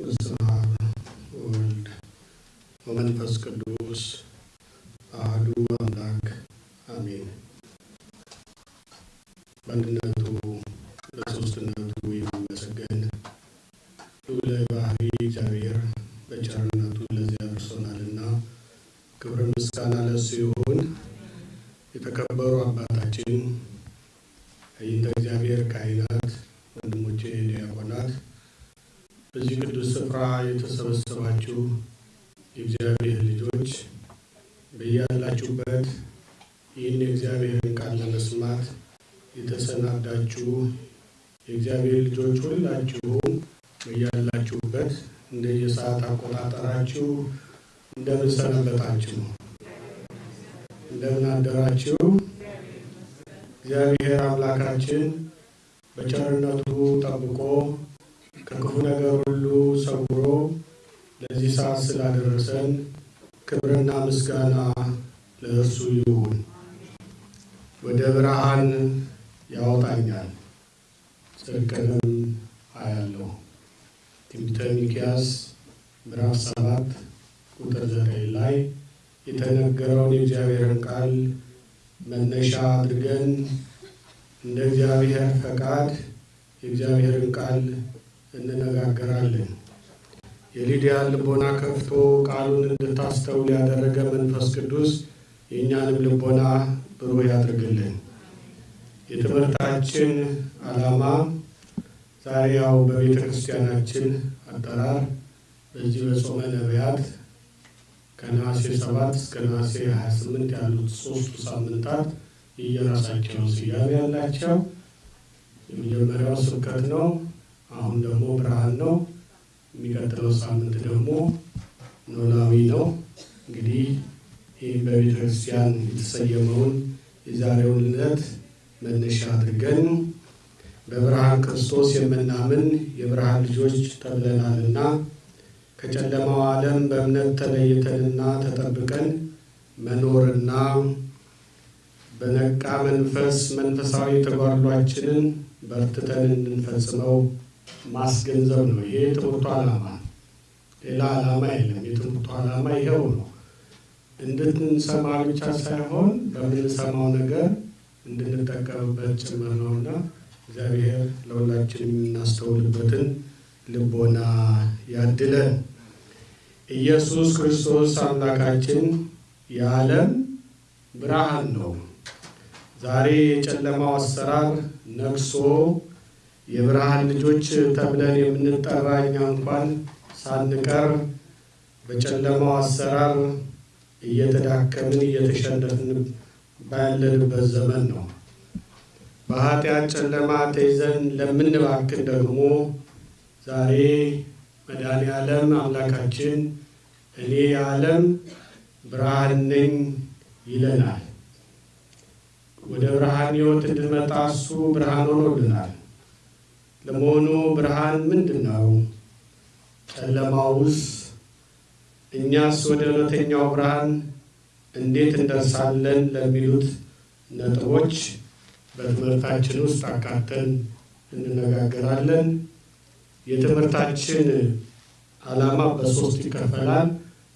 በስመ አብ ወወልድ ወመንፈስ ቅዱስ አሐዱ አምላክ አሜን። በአንድነቱ በሦስትነቱ የሚመሰገን ልዑለ ባሕርይ እግዚአብሔር በቸርነቱ ለዚህ አድርሶናልና ክብር ምስጋና ለእሱ ይሁን። የተከበሩ አባታችን አይንተ እግዚአብሔር ካህናት፣ ወንድሞቼ ዲያቆናት፣ በዚህ ቅዱስ ስፍራ የተሰበሰባችሁ የእግዚአብሔር ልጆች በያላችሁበት ይህን የእግዚአብሔርን ቃል ለመስማት የተሰናዳችሁ የእግዚአብሔር ልጆች ሁላችሁም በያላችሁበት እንደየሰዓት አቆጣጠራችሁ እንደምን ሰነበታችሁ? እንደምን አደራችሁ? እግዚአብሔር አምላካችን በቸርነቱ ጠብቆ ከክፉ ነገር ሁሉ ሰውሮ ለዚህ ሰዓት ስላደረሰን ክብርና ምስጋና ለእርሱ ይሁን። ወደ ብርሃን ያወጣኛል ጽድቅንም አያለሁ። ትንቢተ ሚክያስ ምዕራፍ ሰባት ቁጥር ዘጠኝ ላይ የተነገረውን የእግዚአብሔርን ቃል መነሻ አድርገን እንደ እግዚአብሔር ፈቃድ የእግዚአብሔርን ቃል እንነጋገራለን። የሊዲያን ልቦና ከፍቶ ቃሉን እንድታስተውል ያደረገ መንፈስ ቅዱስ የእኛንም ልቦና ብሩህ ያድርግልን። የትምህርታችን ዓላማ ዛሬ ያው በቤተ ክርስቲያናችን አጠራር በዚህ በጾመ ነቢያት ከነሐሴ ሰባት እስከ ነሐሴ 28 ያሉት ሶስቱ ሳምንታት የየራሳቸው ስያሜ ያላቸው። የመጀመሪያው ስብከት ነው። አሁን ደግሞ ብርሃን ነው። የሚቀጥለው ሳምንት ደግሞ ኖላዊ ነው። እንግዲህ ይህ በቤተ ክርስቲያን የተሰየመውን የዛሬውን ዕለት መነሻ አድርገን በብርሃን ክርስቶስ የምናምን የብርሃን ልጆች ተብለናልና ከጨለማው ዓለም በእምነት ተለይተንና ተጠብቀን መኖርና በነቃ መንፈስ መንፈሳዊ ተጓድሏችንን በርትተን እንድንፈጽመው ማስገንዘብ ነው። ይሄ የትምህርቱ ዓላማ፣ ሌላ ዓላማ የለም። የትምህርቱ ዓላማ ይኸው ነው። እንድንሰማ ብቻ ሳይሆን በምንሰማው ነገር እንድንጠቀምበት ጭምር ነውና እግዚአብሔር ለሁላችን የምናስተውልበትን ልቦና ያድለን። ኢየሱስ ክርስቶስ አምላካችን የዓለም ብርሃን ነው። ዛሬ የጨለማው አሰራር ነግሶ የብርሃን ልጆች ተብለን የምንጠራ እኛ እንኳን ሳንቀር በጨለማው አሰራር እየተዳከምን እየተሸነፍን ባለንበት ዘመን ነው። በኃጢአት ጨለማ ተይዘን ለምንባክን ደግሞ ዛሬ መድኃኔ ዓለም አምላካችን እኔ የዓለም ብርሃን ነኝ ይለናል። ወደ ብርሃን ሕይወት እንድንመጣ እሱ ብርሃን ሆኖልናል። ለመሆኑ ብርሃን ምንድን ነው? ጨለማውስ? እኛስ ወደ እውነተኛው ብርሃን እንዴት እንደርሳለን? ለሚሉት ነጥቦች በትምህርታችን ውስጥ አካተን እንነጋገራለን። የትምህርታችን ዓላማ በሶስት ይከፈላል።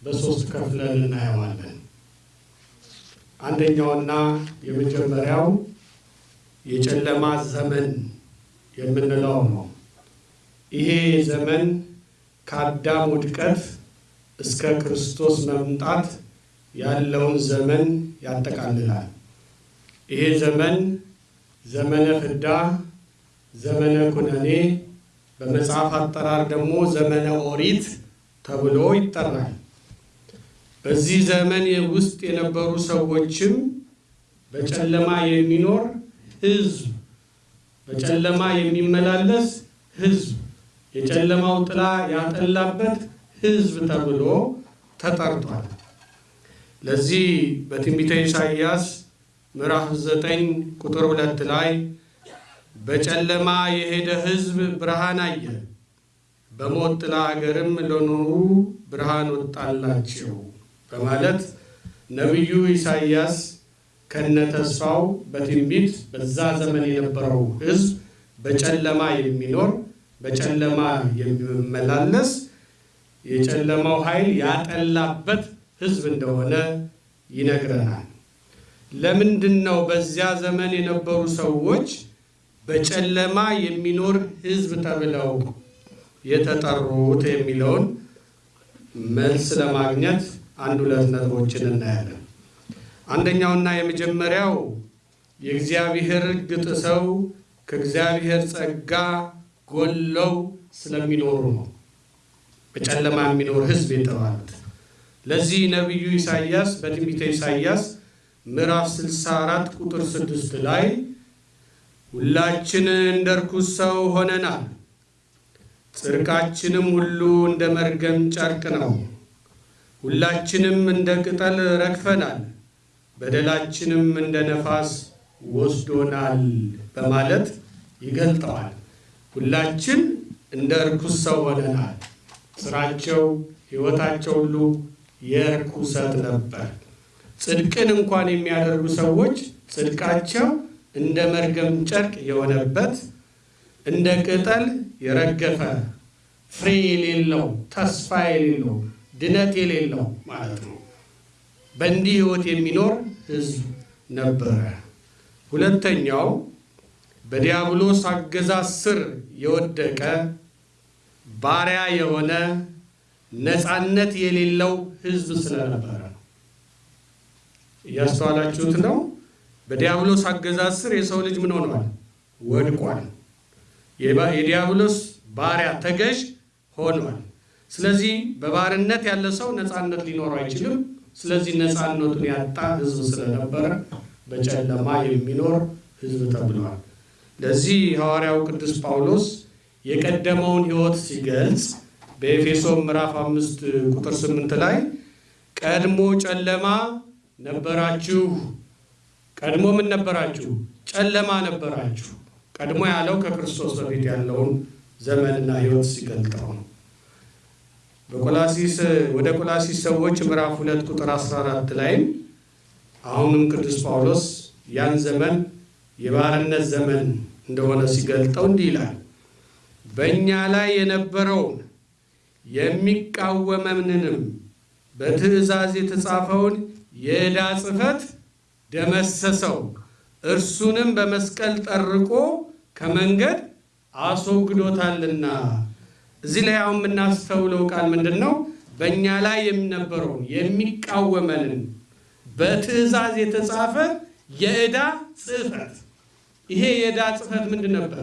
በሶስት ከፍለን እናየዋለን። አንደኛውና የመጀመሪያው የጨለማ ዘመን የምንለው ነው። ይሄ ዘመን ከአዳም ውድቀት እስከ ክርስቶስ መምጣት ያለውን ዘመን ያጠቃልላል። ይሄ ዘመን ዘመነ ፍዳ፣ ዘመነ ኩነኔ በመጽሐፍ አጠራር ደግሞ ዘመነ ኦሪት ተብሎ ይጠራል። በዚህ ዘመን ውስጥ የነበሩ ሰዎችም በጨለማ የሚኖር ሕዝብ፣ በጨለማ የሚመላለስ ሕዝብ፣ የጨለማው ጥላ ያጠላበት ሕዝብ ተብሎ ተጠርቷል። ለዚህ በትንቢተ ኢሳይያስ ምዕራፍ ዘጠኝ ቁጥር ሁለት ላይ በጨለማ የሄደ ሕዝብ ብርሃን አየ፣ በሞት ጥላ አገርም ለኖሩ ብርሃን ወጣላቸው በማለት ነቢዩ ኢሳይያስ ከነ ተስፋው በትንቢት በዛ ዘመን የነበረው ሕዝብ በጨለማ የሚኖር በጨለማ የሚመላለስ የጨለማው ኃይል ያጠላበት ሕዝብ እንደሆነ ይነግረናል። ለምንድን ነው በዚያ ዘመን የነበሩ ሰዎች በጨለማ የሚኖር ሕዝብ ተብለው የተጠሩት የሚለውን መልስ ለማግኘት አንድ ሁለት ነጥቦችን እናያለን። አንደኛውና የመጀመሪያው የእግዚአብሔር ሕግ ጥሰው ከእግዚአብሔር ጸጋ ጎለው ስለሚኖሩ ነው። በጨለማ የሚኖር ሕዝብ የተባሉት። ለዚህ ነቢዩ ኢሳይያስ በትንቢተ ኢሳይያስ ምዕራፍ 64 ቁጥር 6 ላይ ሁላችን እንደ ርኩስ ሰው ሆነናል፣ ጽድቃችንም ሁሉ እንደ መርገም ጨርቅ ነው፣ ሁላችንም እንደ ቅጠል ረግፈናል፣ በደላችንም እንደ ነፋስ ወስዶናል በማለት ይገልጠዋል። ሁላችን እንደ ርኩስ ሰው ሆነናል። ስራቸው፣ ሕይወታቸው ሁሉ የርኩሰት ነበር። ጽድቅን እንኳን የሚያደርጉ ሰዎች ጽድቃቸው እንደ መርገም ጨርቅ የሆነበት እንደ ቅጠል የረገፈ ፍሬ የሌለው ተስፋ የሌለው ድነት የሌለው ማለት ነው። በእንዲህ ሕይወት የሚኖር ሕዝብ ነበረ። ሁለተኛው በዲያብሎስ አገዛዝ ስር የወደቀ ባሪያ የሆነ ነፃነት የሌለው ሕዝብ ስለነበረ እያስተዋላችሁት ነው። በዲያብሎስ አገዛዝ ስር የሰው ልጅ ምን ሆኗል? ወድቋል። የዲያብሎስ ባሪያ ተገዥ ሆኗል። ስለዚህ በባርነት ያለ ሰው ነፃነት ሊኖረው አይችልም። ስለዚህ ነፃነቱን ያጣ ሕዝብ ስለነበረ በጨለማ የሚኖር ሕዝብ ተብሏል። ለዚህ ሐዋርያው ቅዱስ ጳውሎስ የቀደመውን ሕይወት ሲገልጽ በኤፌሶን ምዕራፍ አምስት ቁጥር ስምንት ላይ ቀድሞ ጨለማ ነበራችሁ። ቀድሞ ምን ነበራችሁ? ጨለማ ነበራችሁ። ቀድሞ ያለው ከክርስቶስ በፊት ያለውን ዘመንና ሕይወት ሲገልጠው ነው። በቆላሲስ ወደ ቆላሲስ ሰዎች ምዕራፍ ሁለት ቁጥር 14 ላይም አሁንም ቅዱስ ጳውሎስ ያን ዘመን የባርነት ዘመን እንደሆነ ሲገልጠው እንዲህ ይላል በእኛ ላይ የነበረውን የሚቃወመንንም በትእዛዝ የተጻፈውን የዕዳ ጽሕፈት ደመሰሰው፣ እርሱንም በመስቀል ጠርቆ ከመንገድ አስወግዶታልና። እዚህ ላይ አሁን የምናስተውለው ቃል ምንድን ነው? በእኛ ላይ የሚነበረውን የሚቃወመንን በትእዛዝ የተጻፈ የዕዳ ጽሕፈት። ይሄ የዕዳ ጽሕፈት ምንድን ነበር?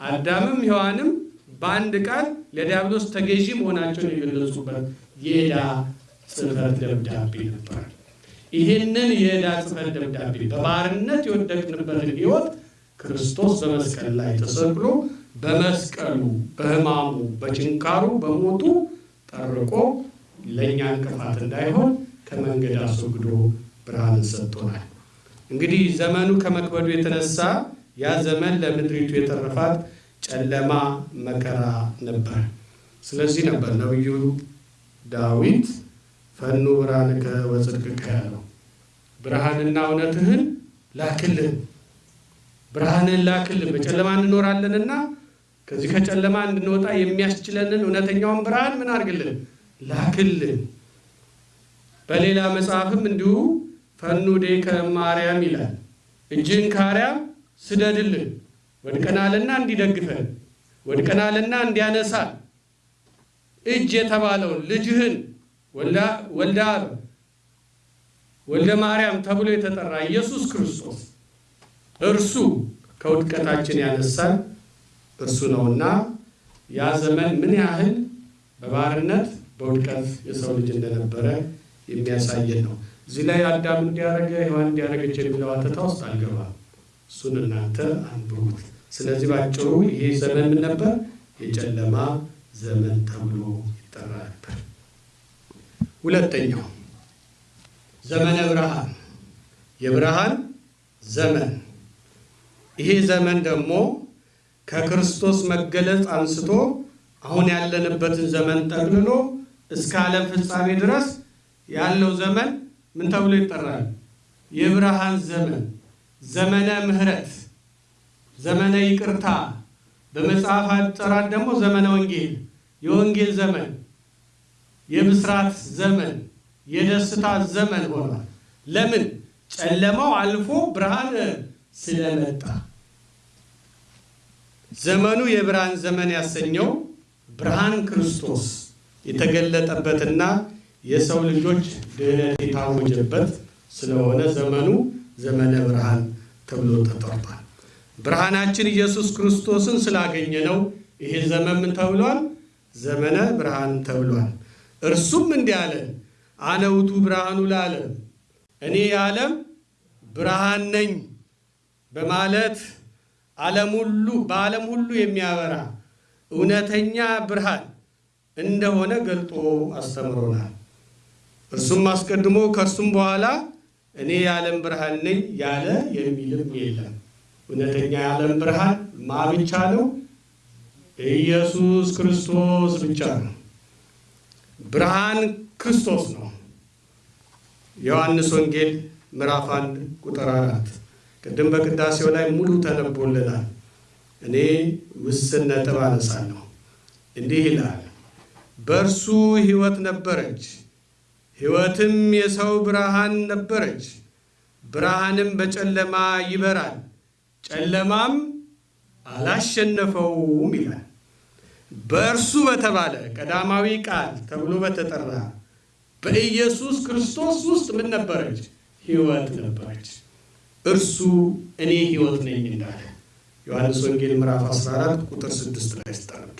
አዳምም ሔዋንም በአንድ ቃል ለዲያብሎስ ተገዢ መሆናቸውን የገለጹበት የዕዳ ጽሕፈት ደብዳቤ ነበር። ይህንን የዕዳ ጽሕፈት ደብዳቤ በባርነት የወደቅንበትን ሕይወት ክርስቶስ በመስቀል ላይ ተሰቅሎ በመስቀሉ በሕማሙ በችንካሩ በሞቱ ጠርቆ ለእኛ እንቅፋት እንዳይሆን ከመንገድ አስወግዶ ብርሃንን ሰጥቶናል። እንግዲህ ዘመኑ ከመክበዱ የተነሳ ያ ዘመን ለምድሪቱ የተረፋት ጨለማ መከራ ነበር። ስለዚህ ነበር ነቢዩ ዳዊት ፈኑ ብርሃንከ ወጽድቅከ ያለው ብርሃንና እውነትህን ላክልን፣ ብርሃንን ላክልን። በጨለማ እንኖራለንና ከዚህ ከጨለማ እንድንወጣ የሚያስችለንን እውነተኛውን ብርሃን ምን አድርግልን? ላክልን። በሌላ መጽሐፍም እንዲሁ ፈኑ ዴከ ማርያም ይላል። እጅህን ከአርያም ስደድልን ወድቀናልና እንዲደግፈን ወድቀናልና እንዲያነሳን እጅ የተባለውን ልጅህን ወልደ አብ ወልደ ማርያም ተብሎ የተጠራ ኢየሱስ ክርስቶስ እርሱ ከውድቀታችን ያነሳን እርሱ ነውና ያ ዘመን ምን ያህል በባርነት በውድቀት የሰው ልጅ እንደነበረ የሚያሳየን ነው። እዚህ ላይ አዳም እንዲያደረገ ሔዋን እንዲያደረገች የሚለው አተታ ውስጥ አልገባም። እሱን እናንተ አንብቡት። ስለዚህ ባጭሩ ይሄ ዘመን ምን ነበር? የጨለማ ዘመን ተብሎ ይጠራ ነበር። ሁለተኛው ዘመነ ብርሃን፣ የብርሃን ዘመን። ይሄ ዘመን ደግሞ ከክርስቶስ መገለጥ አንስቶ አሁን ያለንበትን ዘመን ጠቅልሎ እስከ ዓለም ፍጻሜ ድረስ ያለው ዘመን ምን ተብሎ ይጠራል? የብርሃን ዘመን፣ ዘመነ ምሕረት፣ ዘመነ ይቅርታ፣ በመጽሐፍ አጠራር ደግሞ ዘመነ ወንጌል፣ የወንጌል ዘመን፣ የብስራት ዘመን፣ የደስታ ዘመን ሆኗል። ለምን? ጨለማው አልፎ ብርሃን ስለመጣ። ዘመኑ የብርሃን ዘመን ያሰኘው ብርሃን ክርስቶስ የተገለጠበትና የሰው ልጆች ድህነት የታወጀበት ስለሆነ ዘመኑ ዘመነ ብርሃን ተብሎ ተጠርቷል። ብርሃናችን ኢየሱስ ክርስቶስን ስላገኘ ነው ይሄ ዘመን ምን ተብሏል? ዘመነ ብርሃን ተብሏል። እርሱም እንዲህ አለ፣ አነ ውእቱ ብርሃኑ ለዓለም፣ እኔ የዓለም ብርሃን ነኝ በማለት ዓለም ሁሉ በዓለም ሁሉ የሚያበራ እውነተኛ ብርሃን እንደሆነ ገልጦ አስተምሮናል። እርሱም አስቀድሞ ከእርሱም በኋላ እኔ የዓለም ብርሃን ነኝ ያለ የሚልም የለም። እውነተኛ የዓለም ብርሃን ማ ብቻ ነው? ኢየሱስ ክርስቶስ ብቻ ነው። ብርሃን ክርስቶስ ነው። ዮሐንስ ወንጌል ምዕራፍ አንድ ቁጥር አራት ቅድም በቅዳሴው ላይ ሙሉ ተነቦልናል። እኔ ውስን ነጥብ አነሳለሁ። እንዲህ ይላል፣ በእርሱ ሕይወት ነበረች፣ ሕይወትም የሰው ብርሃን ነበረች። ብርሃንም በጨለማ ይበራል፣ ጨለማም አላሸነፈውም ይላል። በእርሱ በተባለ ቀዳማዊ ቃል ተብሎ በተጠራ በኢየሱስ ክርስቶስ ውስጥ ምን ነበረች? ሕይወት ነበረች። እርሱ እኔ ሕይወት ነኝ እንዳለ ዮሐንስ ወንጌል ምዕራፍ 14 ቁጥር 6 ላይ ስታነቡ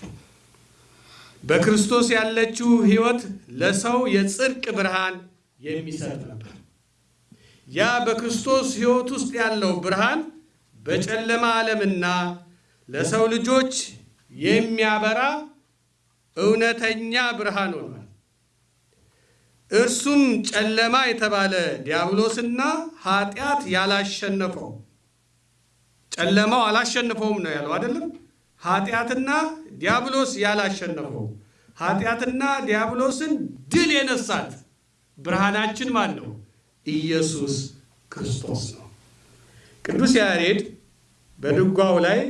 በክርስቶስ ያለችው ሕይወት ለሰው የጽድቅ ብርሃን የሚሰጥ ነበር። ያ በክርስቶስ ሕይወት ውስጥ ያለው ብርሃን በጨለማ ዓለምና ለሰው ልጆች የሚያበራ እውነተኛ ብርሃን ሆኗል። እርሱም ጨለማ የተባለ ዲያብሎስና ኃጢአት ያላሸነፈው ጨለማው አላሸነፈውም ነው ያለው አይደለም። ኃጢአትና ዲያብሎስ ያላሸነፈው ኃጢአትና ዲያብሎስን ድል የነሳት ብርሃናችን ማን ነው? ኢየሱስ ክርስቶስ ነው። ቅዱስ ያሬድ በድጓው ላይ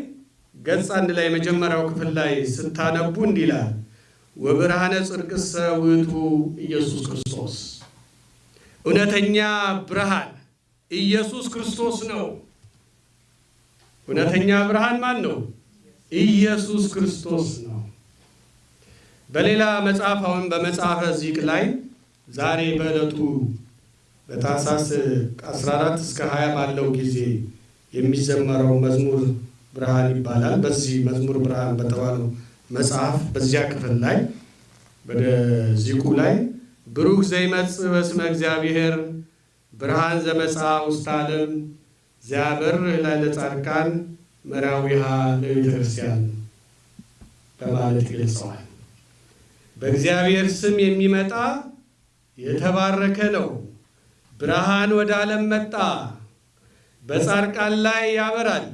ገጽ አንድ ላይ የመጀመሪያው ክፍል ላይ ስታነቡ እንዲህ ይላል ወብርሃነ ጽድቅሰ ውእቱ ኢየሱስ ክርስቶስ። እውነተኛ ብርሃን ኢየሱስ ክርስቶስ ነው። እውነተኛ ብርሃን ማን ነው? ኢየሱስ ክርስቶስ ነው። በሌላ መጽሐፍ አሁን በመጽሐፈ ዚቅ ላይ ዛሬ በዕለቱ በታኅሳስ 14 እስከ 20 ባለው ጊዜ የሚዘመረው መዝሙር ብርሃን ይባላል። በዚህ መዝሙር ብርሃን በተባለው መጽሐፍ በዚያ ክፍል ላይ ወደ ዚቁ ላይ ብሩክ ዘይመጽእ በስመ እግዚአብሔር ብርሃን ዘመጽአ ውስተ ዓለም ዚያበር ላዕለ ጻድቃን መራዊሃ ለቤተ በማለት ይገልጸዋል። በእግዚአብሔር ስም የሚመጣ የተባረከ ነው። ብርሃን ወደ ዓለም መጣ፣ በጻድቃን ላይ ያበራል፣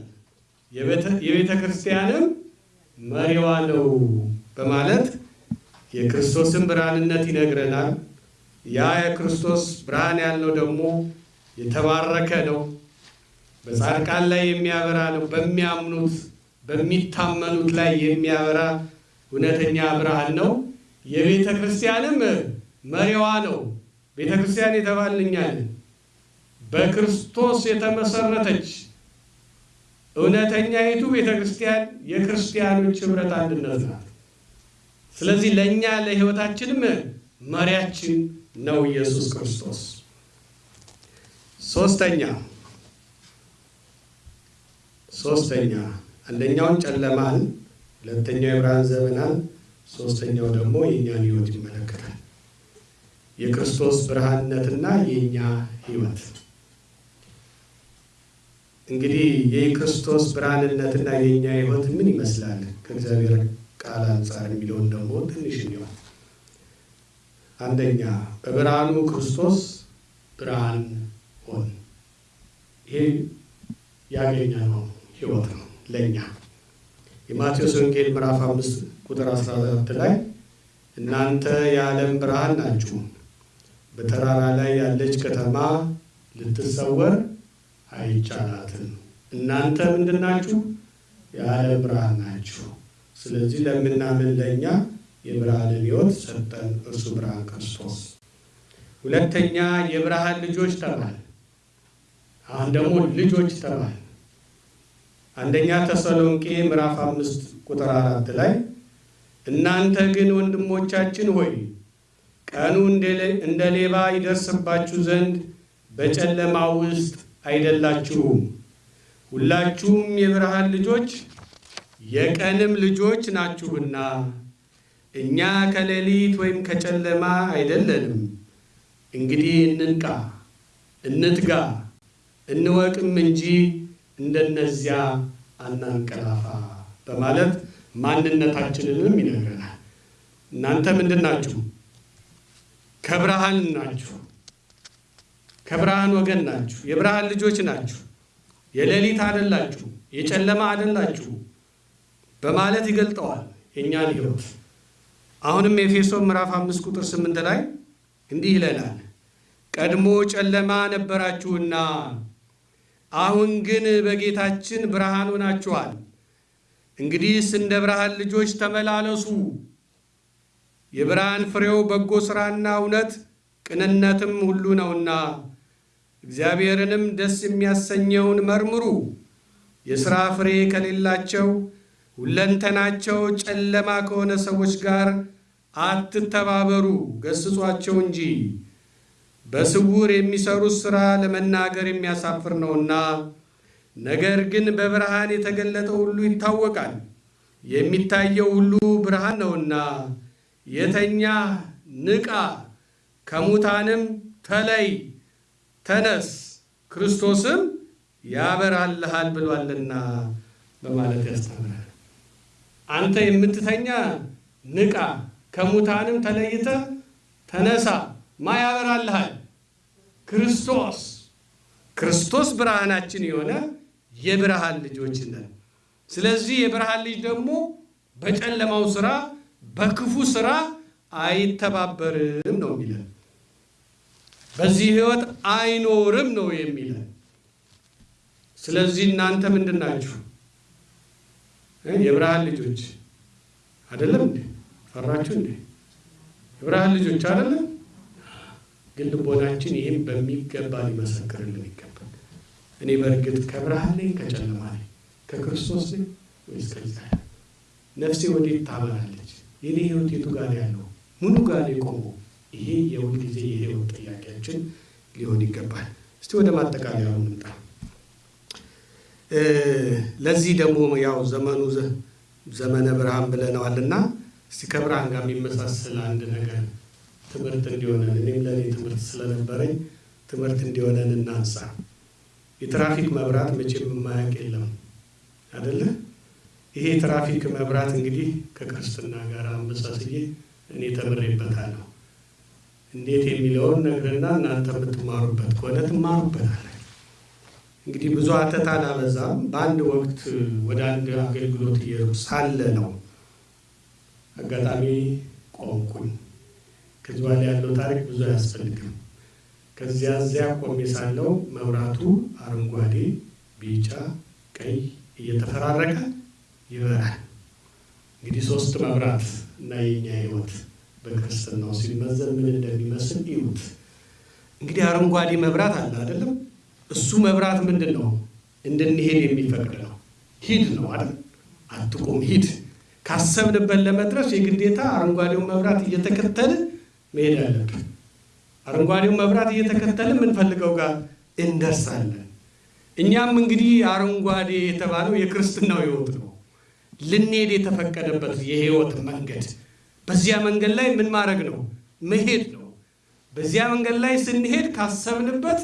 የቤተ ክርስቲያንም መሪዋ ነው በማለት የክርስቶስን ብርሃንነት ይነግረናል። ያ የክርስቶስ ብርሃን ያልነው ደግሞ የተባረከ ነው፣ በጻድቃን ላይ የሚያበራ ነው። በሚያምኑት በሚታመኑት ላይ የሚያበራ እውነተኛ ብርሃን ነው። የቤተ ክርስቲያንም መሪዋ ነው። ቤተ ክርስቲያን የተባልንኛል በክርስቶስ የተመሰረተች እውነተኛይቱ ቤተ ክርስቲያን የክርስቲያኖች ኅብረት አንድነት ናት። ስለዚህ ለእኛ ለሕይወታችንም መሪያችን ነው ኢየሱስ ክርስቶስ። ሶስተኛ ሶስተኛ አንደኛውን ጨለማን፣ ሁለተኛው የብርሃን ዘመናን፣ ሶስተኛው ደግሞ የእኛን ሕይወት ይመለከታል። የክርስቶስ ብርሃንነትና የእኛ ሕይወት እንግዲህ የክርስቶስ ብርሃንነትና የእኛ ሕይወት ምን ይመስላል ከእግዚአብሔር ቃል አንጻር የሚለውን ደግሞ ትንሽ እንዲሆን አንደኛ በብርሃኑ ክርስቶስ ብርሃን ሆን። ይሄ ያገኘነው ሕይወት ነው ለእኛ። የማቴዎስ ወንጌል ምዕራፍ አምስት ቁጥር 14 ላይ እናንተ የዓለም ብርሃን ናችሁ፣ በተራራ ላይ ያለች ከተማ ልትሰወር አይቻላትም። እናንተ ምንድን ናችሁ? የዓለም ብርሃን ናችሁ። ስለዚህ ለምናምን ለእኛ የብርሃንን ሕይወት ሰጠን፣ እርሱ ብርሃን ክርስቶስ። ሁለተኛ የብርሃን ልጆች ተባል። አሁን ደግሞ ልጆች ተባል። አንደኛ ተሰሎንቄ ምዕራፍ አምስት ቁጥር አራት ላይ እናንተ ግን ወንድሞቻችን ሆይ ቀኑ እንደ ሌባ ይደርስባችሁ ዘንድ በጨለማ ውስጥ አይደላችሁም፣ ሁላችሁም የብርሃን ልጆች የቀንም ልጆች ናችሁና እኛ ከሌሊት ወይም ከጨለማ አይደለንም። እንግዲህ እንንቃ፣ እንትጋ፣ እንወቅም እንጂ እንደነዚያ አናንቀላፋ በማለት ማንነታችንንም ይነግረናል። እናንተ ምንድን ናችሁ? ከብርሃን ናችሁ። ከብርሃን ወገን ናችሁ። የብርሃን ልጆች ናችሁ። የሌሊት አይደላችሁ፣ የጨለማ አይደላችሁ በማለት ይገልጠዋል የእኛን ሕይወት። አሁንም ኤፌሶን ምዕራፍ አምስት ቁጥር ስምንት ላይ እንዲህ ይለናል፣ ቀድሞ ጨለማ ነበራችሁና አሁን ግን በጌታችን ብርሃን ሆናችኋል። እንግዲህስ እንደ ብርሃን ልጆች ተመላለሱ። የብርሃን ፍሬው በጎ ሥራና እውነት ቅንነትም ሁሉ ነውና እግዚአብሔርንም ደስ የሚያሰኘውን መርምሩ። የሥራ ፍሬ ከሌላቸው ሁለንተናቸው ጨለማ ከሆነ ሰዎች ጋር አትተባበሩ፣ ገስጿቸው እንጂ በስውር የሚሰሩት ሥራ ለመናገር የሚያሳፍር ነውና። ነገር ግን በብርሃን የተገለጠው ሁሉ ይታወቃል፣ የሚታየው ሁሉ ብርሃን ነውና። የተኛ ንቃ፣ ከሙታንም ተለይ፣ ተነስ፣ ክርስቶስም ያበራልሃል ብሏልና በማለት ያስተምራል። አንተ የምትተኛ ንቃ፣ ከሙታንም ተለይተ ተነሳ። ማ ያበራልሃል? ክርስቶስ። ክርስቶስ ብርሃናችን የሆነ የብርሃን ልጆች ነን። ስለዚህ የብርሃን ልጅ ደግሞ በጨለማው ስራ በክፉ ስራ አይተባበርም ነው የሚለን። በዚህ ህይወት አይኖርም ነው የሚለን። ስለዚህ እናንተ ምንድን ናችሁ? የብርሃን ልጆች አይደለም እንዴ? ፈራችሁ እንዴ? የብርሃን ልጆች አይደለም? ግን ልቦናችን ይህም በሚገባ ሊመሰክርልን ይገባል። እኔ በእርግጥ ከብርሃን ነኝ ከጨለማ ነኝ? ከክርስቶስ ነኝ ወይስ ከዚያ? ነፍሴ ወዴት ታበራለች? የኔ ህይወት የቱ ጋር ያለው ምኑ ጋር የቆመው? ይሄ የሁል ጊዜ የህይወት ጥያቄያችን ሊሆን ይገባል። እስቲ ወደ ማጠቃለያው እንምጣ። ለዚህ ደግሞ ያው ዘመኑ ዘመነ ብርሃን ብለነዋልና እስቲ ከብርሃን ጋር የሚመሳሰል አንድ ነገር ትምህርት እንዲሆነን እኔም ለእኔ ትምህርት ስለነበረኝ ትምህርት እንዲሆነን እናንሳ። የትራፊክ መብራት መቼም የማያውቅ የለም አደለ? ይሄ የትራፊክ መብራት እንግዲህ ከክርስትና ጋር አመሳስዬ እኔ ተምሬበታለሁ። እንዴት የሚለውን ነግርና እናንተ የምትማሩበት ከሆነ ትማሩበታል። እንግዲህ ብዙ አተት አላበዛም። በአንድ ወቅት ወደ አንድ አገልግሎት እየሄድኩ ሳለ ነው አጋጣሚ ቆምኩኝ። ከዚህ በኋላ ያለው ታሪክ ብዙ አያስፈልግም። ከዚያ እዚያ ቆሜ ሳለው መብራቱ አረንጓዴ፣ ቢጫ፣ ቀይ እየተፈራረቀ ይበራል። እንግዲህ ሶስት መብራት እና የኛ ህይወት በክርስትናው ሲመዘን ምን እንደሚመስል ይዩት። እንግዲህ አረንጓዴ መብራት አለ አይደለም? እሱ መብራት ምንድን ነው? እንድንሄድ የሚፈቅድ ነው። ሂድ ነው አይደል? አትቁም፣ ሂድ። ካሰብንበት ለመድረስ የግዴታ አረንጓዴውን መብራት እየተከተልን መሄድ አለብን። አረንጓዴውን መብራት እየተከተልን የምንፈልገው ጋር እንደርሳለን። እኛም እንግዲህ አረንጓዴ የተባለው የክርስትናው ህይወት ነው። ልንሄድ የተፈቀደበት የህይወት መንገድ። በዚያ መንገድ ላይ ምን ማድረግ ነው? መሄድ ነው። በዚያ መንገድ ላይ ስንሄድ ካሰብንበት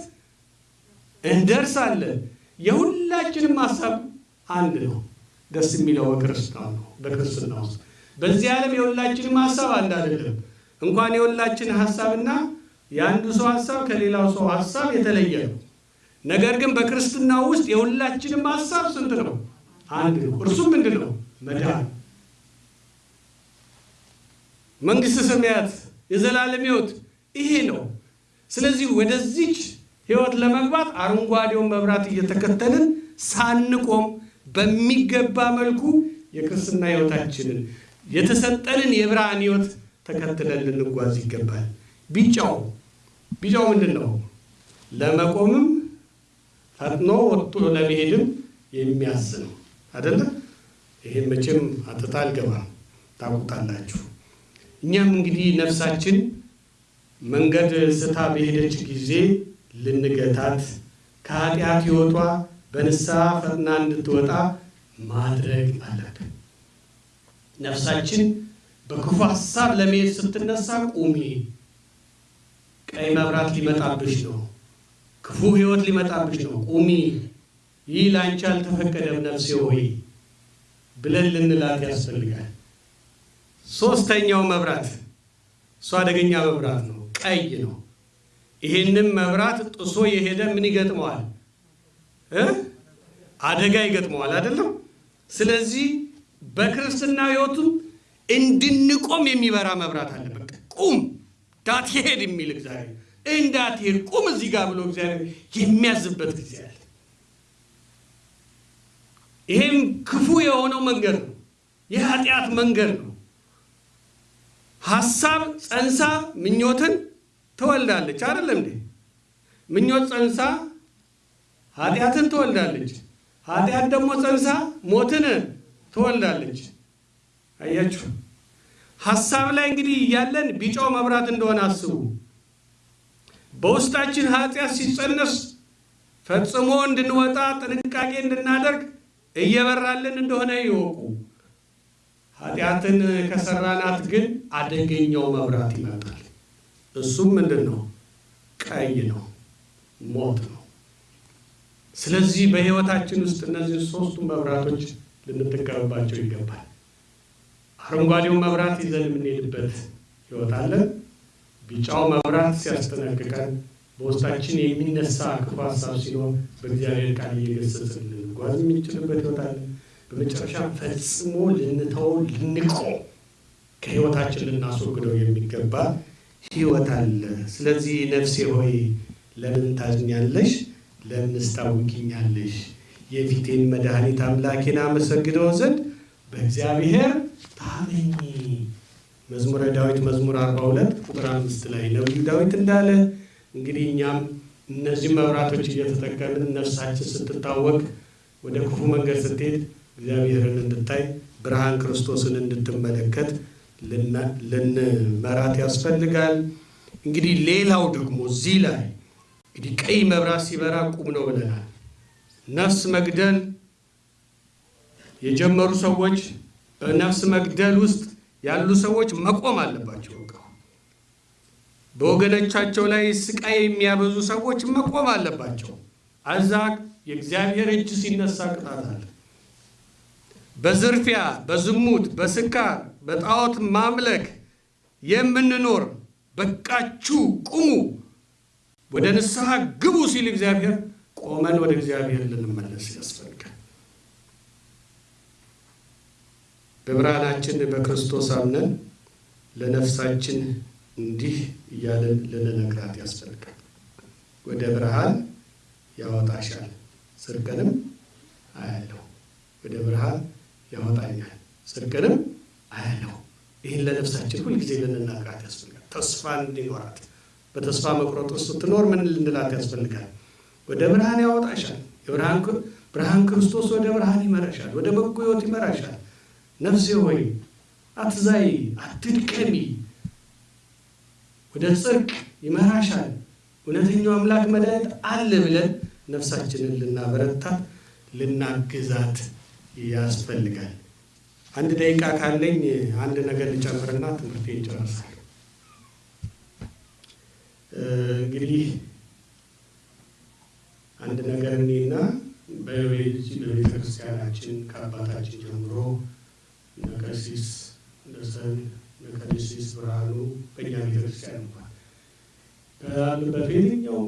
እንደርሳለን። የሁላችንም ሀሳብ አንድ ነው። ደስ የሚለው በክርስትና ነው። በክርስትና ውስጥ በዚህ ዓለም የሁላችንም ሀሳብ አንድ አይደለም። እንኳን የሁላችን ሀሳብና የአንዱ ሰው ሀሳብ ከሌላው ሰው ሀሳብ የተለየ ነው። ነገር ግን በክርስትና ውስጥ የሁላችንም ሀሳብ ስንት ነው? አንድ ነው። እርሱም ምንድን ነው? መዳን፣ መንግስተ ሰማያት፣ የዘላለም ህይወት ይሄ ነው። ስለዚህ ወደዚች ሕይወት ለመግባት አረንጓዴውን መብራት እየተከተልን ሳንቆም በሚገባ መልኩ የክርስትና ሕይወታችንን የተሰጠንን የብርሃን ሕይወት ተከትለን ልንጓዝ ይገባል። ቢጫው ቢጫው ምንድን ነው? ለመቆምም ፈጥኖ ወጥቶ ለመሄድም የሚያዝ ነው አደለ? ይሄን መቼም አትታ አልገባም ታውቁታላችሁ። እኛም እንግዲህ ነፍሳችን መንገድ ስታ በሄደች ጊዜ ልንገታት ከኃጢአት ሕይወቷ በንስሐ ፈጥና እንድትወጣ ማድረግ አለብን። ነፍሳችን በክፉ ሀሳብ ለመሄድ ስትነሳ ቁሚ፣ ቀይ መብራት ሊመጣብሽ ነው፣ ክፉ ሕይወት ሊመጣብሽ ነው፣ ቁሚ፣ ይህ ለአንቺ አልተፈቀደም ነፍሴ ሆይ ብለን ልንላት ያስፈልጋል። ሶስተኛው መብራት እሱ አደገኛ መብራት ነው፣ ቀይ ነው። ይሄንም መብራት ጥሶ የሄደ ምን ይገጥመዋል? አደጋ ይገጥመዋል። አይደለም? ስለዚህ በክርስትና ሕይወቱም እንድንቆም የሚበራ መብራት አለ። በቃ ቁም፣ እንዳትሄድ የሚል እግዚአብሔር እንዳትሄድ ቁም እዚህ ጋር ብሎ እግዚአብሔር የሚያዝበት ጊዜ አለ። ይሄም ክፉ የሆነው መንገድ ነው፣ የኃጢአት መንገድ ነው። ሀሳብ ጸንሳ ምኞትን ትወልዳለች። አይደለም እንዴ? ምኞት ጸንሳ ኃጢአትን ትወልዳለች። ኃጢአት ደግሞ ጸንሳ ሞትን ትወልዳለች። አያችሁ፣ ሀሳብ ላይ እንግዲህ እያለን ቢጫው መብራት እንደሆነ አስቡ። በውስጣችን ኃጢአት ሲጸነስ ፈጽሞ እንድንወጣ ጥንቃቄ እንድናደርግ እየበራልን እንደሆነ ይወቁ። ኃጢአትን ከሰራናት ግን አደገኛው መብራት ይመጣል። እሱም ምንድን ነው? ቀይ ነው፣ ሞት ነው። ስለዚህ በሕይወታችን ውስጥ እነዚህ ሶስቱ መብራቶች ልንጠቀምባቸው ይገባል። አረንጓዴው መብራት ይዘን የምንሄድበት ሕይወት አለን። ቢጫው መብራት ሲያስጠነቅቀን፣ በውስጣችን የሚነሳ ክፉ ሀሳብ ሲኖር በእግዚአብሔር ቃል እየገሰጽን ልንጓዝ የምንችልበት ሕይወት አለን። በመጨረሻ ፈጽሞ ልንተው ልንቆም ከሕይወታችን ልናስወግደው የሚገባ ሕይወት አለ። ስለዚህ ነፍሴ ሆይ ለምን ታዝኛለሽ? ለምንስ ታውኪኛለሽ? የፊቴን መድኃኒት አምላኬን አመሰግነው ዘንድ በእግዚአብሔር ታመኚ። መዝሙረ ዳዊት መዝሙር 42 ቁጥር አምስት ላይ ነቢዩ ዳዊት እንዳለ እንግዲህ እኛም እነዚህ መብራቶች እየተጠቀምን ነፍሳችን ስትታወቅ ወደ ክፉ መንገድ ስትሄድ እግዚአብሔርን እንድታይ ብርሃን ክርስቶስን እንድትመለከት ልንመራት ያስፈልጋል። እንግዲህ ሌላው ደግሞ እዚህ ላይ እንግዲህ ቀይ መብራት ሲበራ ቁም ነው ብለናል። ነፍስ መግደል የጀመሩ ሰዎች በነፍስ መግደል ውስጥ ያሉ ሰዎች መቆም አለባቸው። በወገኖቻቸው ላይ ስቃይ የሚያበዙ ሰዎች መቆም አለባቸው። አዛ የእግዚአብሔር እጅ ሲነሳ ቅጣት አለ። በዝርፊያ፣ በዝሙት፣ በስካር፣ በጣዖት ማምለክ የምንኖር በቃችሁ ቁሙ፣ ወደ ንስሐ ግቡ ሲል እግዚአብሔር ቆመን ወደ እግዚአብሔር ልንመለስ ያስፈልጋል። በብርሃናችን በክርስቶስ አምነን ለነፍሳችን እንዲህ እያለን ልንነግራት ያስፈልጋል። ወደ ብርሃን ያወጣሻል፣ ጽድቅንም አያለሁ። ወደ ብርሃን ያወጣኛል፣ ጽድቅንም አያለሁ። ይህን ለነፍሳችን ሁልጊዜ ልንናግራት ያስፈልጋል። ተስፋ እንዲኖራት በተስፋ መቁረጥ ውስጥ ስትኖር ምን ልንላት ያስፈልጋል? ወደ ብርሃን ያወጣሻል። ብርሃን ክርስቶስ ወደ ብርሃን ይመራሻል፣ ወደ በጎ ሕይወት ይመራሻል። ነፍሴ ሆይ አትዛይ፣ አትድከሚ፣ ወደ ጽድቅ ይመራሻል። እውነተኛው አምላክ መድኃኒት አለ ብለን ነፍሳችንን ልናበረታት ልናግዛት ያስፈልጋል። አንድ ደቂቃ ካለኝ አንድ ነገር ልጨምርና ትምህርቴ ይጨርሳል። እንግዲህ አንድ ነገር እኔና በዚህ በቤተ ክርስቲያናችን ከአባታችን ጀምሮ ነቀሲስ እንደሰን ነቀሲስ ብርሃኑ በእኛ ቤተ ክርስቲያን እንኳን በየትኛውም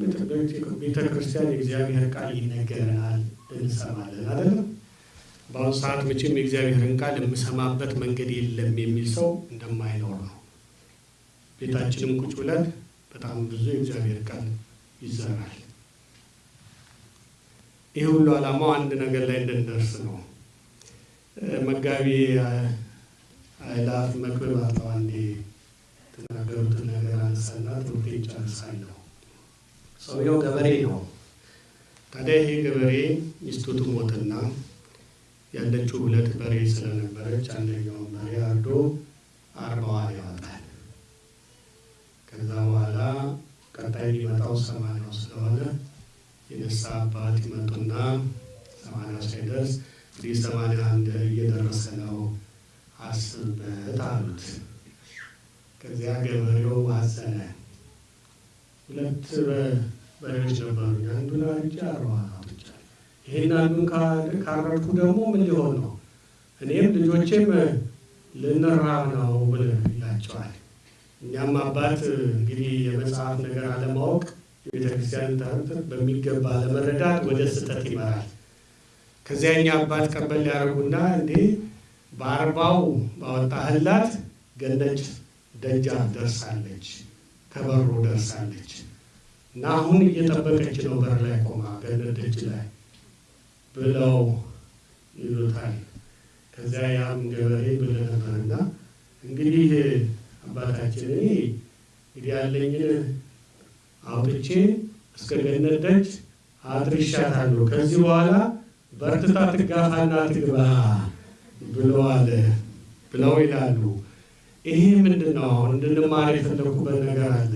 ቤተ ክርስቲያን የእግዚአብሔር ቃል ይነገረናል፣ እንሰማለን አይደለም። በአሁኑ ሰዓት መቼም የእግዚአብሔርን ቃል የምሰማበት መንገድ የለም የሚል ሰው እንደማይኖር ነው። ቤታችንም ቁጭ ብለን በጣም ብዙ የእግዚአብሔር ቃል ይዘራል። ይህ ሁሉ ዓላማው አንድ ነገር ላይ እንድንደርስ ነው። መጋቢ አይላፍ መክብብ አጠዋ እንዴ የተናገሩትን ነገር አንሳና ትምህርት ይጨርሳለሁ። ሰውየው ገበሬ ነው። ታዲያ ይሄ ገበሬ ሚስቱ ትሞትና ያለችው ሁለት በሬ ስለነበረች አንደኛውን በሬ አርዶ አርባዋን ያወጣል። ከዛ በኋላ ቀጣይ የሚመጣው ሰማንያው ስለሆነ የንስሐ አባት ይመጡና ሰማንያው ሳይደርስ እንግዲህ ሰማንያ አንድ እየደረሰ ነው አስብበት አሉት። ከዚያ ገበሬው አዘነ። ሁለት በሬዎች ነበሩኝ፣ አንዱን አርጄ አርባዋን ይህን አንዱን ካረድኩ ደግሞ ምን ሊሆን ነው? እኔም ልጆቼም ልንራብ ነው ብለው ይላቸዋል። እኛም አባት እንግዲህ የመጽሐፍ ነገር አለማወቅ የቤተክርስቲያን ትምህርት በሚገባ ለመረዳት ወደ ስህተት ይመራል። ከዚያ እኛ አባት ቀበል ሊያደርጉና እንዴ በአርባው ባወጣህላት ገነች ደጃፍ ደርሳለች፣ ከበሩ ደርሳለች እና አሁን እየጠበቀች ነው በር ላይ ቆማ ገነት ደጅ ላይ ብለው ይሉታል። ከዚያ ያም ገበሬ ብለህ ነበርና እንግዲህ አባታችን እኔ እንግዲህ ያለኝን አውጥቼ እስከ ገነት ደጅ አድርሻታለሁ። ከዚህ በኋላ በርትታ ትጋፋና ትግባ ብለዋል ብለው ይላሉ። ይሄ ምንድን ነው? አሁን እንድንማር የፈለኩበት ነገር አለ።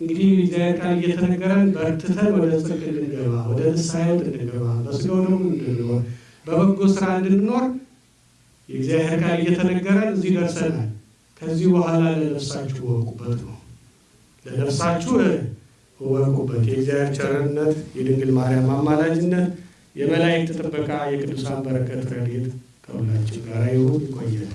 እንግዲህ እግዚአብሔር ቃል እየተነገረን በርትተን ወደ ጽድቅ እንድንገባ፣ ወደ ሕይወት እንድንገባ፣ ደግሞ እንድንኖር፣ በበጎ ስራ እንድንኖር የእግዚአብሔር ቃል እየተነገረን እዚህ ደርሰናል። ከዚህ በኋላ ለነፍሳችሁ እወቁበት ነው። ለነፍሳችሁ እወቁበት። የእግዚአብሔር ቸርነት፣ የድንግል ማርያም አማላጅነት፣ የመላእክት ጥበቃ፣ የቅዱሳን በረከት ረድኤት ከሁላችን ጋር ይሁን። ይቆያል።